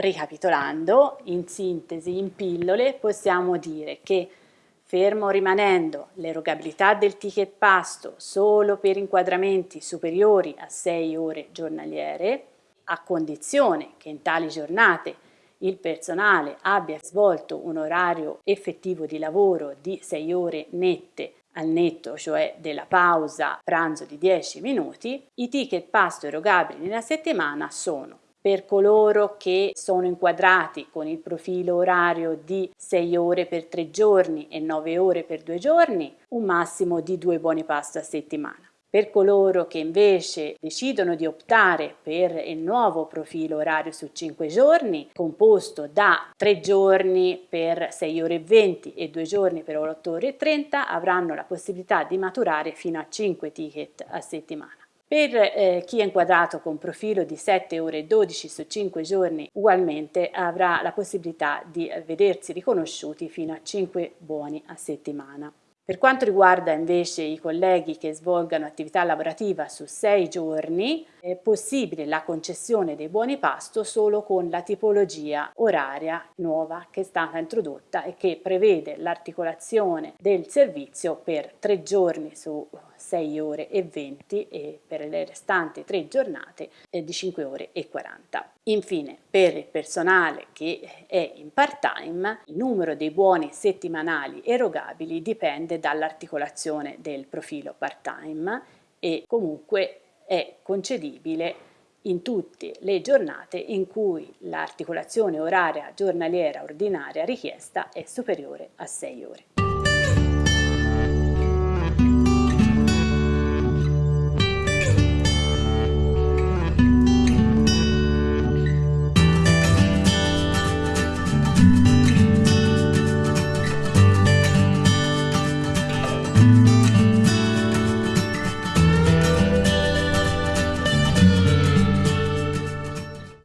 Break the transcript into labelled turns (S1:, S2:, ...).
S1: Ricapitolando, in sintesi, in pillole, possiamo dire che fermo rimanendo l'erogabilità del ticket pasto solo per inquadramenti superiori a 6 ore giornaliere, a condizione che in tali giornate il personale abbia svolto un orario effettivo di lavoro di 6 ore nette al netto, cioè della pausa pranzo di 10 minuti, i ticket pasto erogabili nella settimana sono per coloro che sono inquadrati con il profilo orario di 6 ore per 3 giorni e 9 ore per 2 giorni, un massimo di 2 buoni pasto a settimana. Per coloro che invece decidono di optare per il nuovo profilo orario su 5 giorni, composto da 3 giorni per 6 ore e 20 e 2 giorni per 8 ore e 30, avranno la possibilità di maturare fino a 5 ticket a settimana. Per eh, chi è inquadrato con profilo di 7 ore e 12 su 5 giorni ugualmente avrà la possibilità di vedersi riconosciuti fino a 5 buoni a settimana. Per quanto riguarda invece i colleghi che svolgano attività lavorativa su sei giorni, è possibile la concessione dei buoni pasto solo con la tipologia oraria nuova che è stata introdotta e che prevede l'articolazione del servizio per tre giorni su 6 ore e 20 e per le restanti tre giornate di 5 ore e 40. Infine, per il personale che è in part-time, il numero dei buoni settimanali erogabili dipende dall'articolazione del profilo part-time e comunque è concedibile in tutte le giornate in cui l'articolazione oraria giornaliera ordinaria richiesta è superiore a 6 ore.